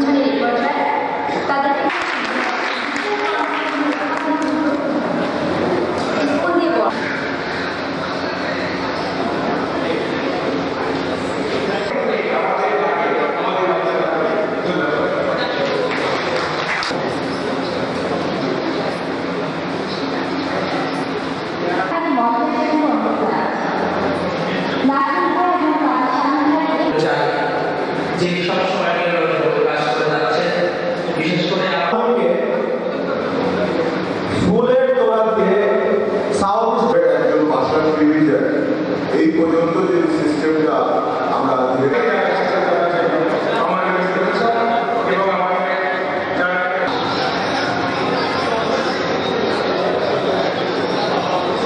অনুষ্ঠানের এই পর্যায়ে তাদেরকে এই পর্যন্ত যে